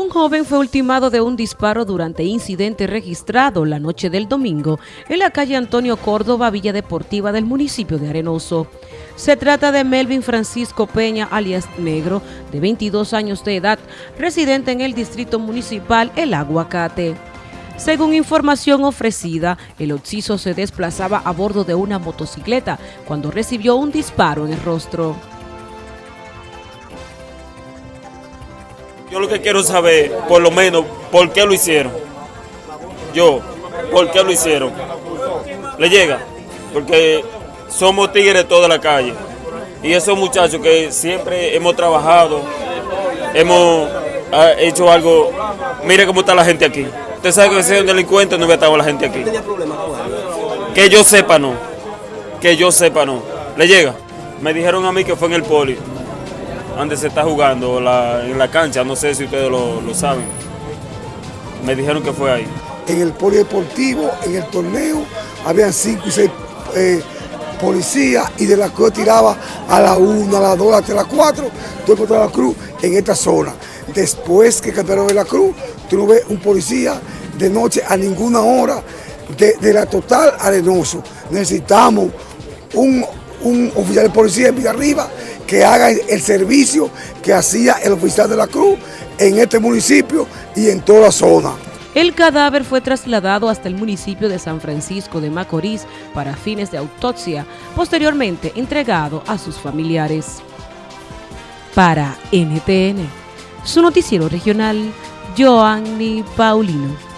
Un joven fue ultimado de un disparo durante incidente registrado la noche del domingo en la calle Antonio Córdoba, Villa Deportiva del municipio de Arenoso. Se trata de Melvin Francisco Peña, alias Negro, de 22 años de edad, residente en el distrito municipal El Aguacate. Según información ofrecida, el occiso se desplazaba a bordo de una motocicleta cuando recibió un disparo en el rostro. Yo lo que quiero saber, por lo menos, por qué lo hicieron. Yo, por qué lo hicieron. Le llega, porque somos tigres toda la calle. Y esos muchachos que siempre hemos trabajado, hemos ah, hecho algo. Mire cómo está la gente aquí. Usted sabe que si es un delincuente no hubiera estado la gente aquí. Que yo sepa no. Que yo sepa no. Le llega. Me dijeron a mí que fue en el poli donde se está jugando en la cancha, no sé si ustedes lo, saben. Me dijeron que fue ahí. En el polideportivo, en el torneo, habían cinco y seis eh, policías y de la cruz tiraba a la una, a la dos, hasta la cuatro, tú encontrabas la cruz en esta zona. Después que cambiaron de la cruz, tú ves un policía de noche a ninguna hora de, la total arenoso. Necesitamos un, un oficial de policía en Villarriba que haga el servicio que hacía el oficial de la Cruz en este municipio y en toda la zona. El cadáver fue trasladado hasta el municipio de San Francisco de Macorís para fines de autopsia, posteriormente entregado a sus familiares. Para NTN, su noticiero regional, Joanny Paulino.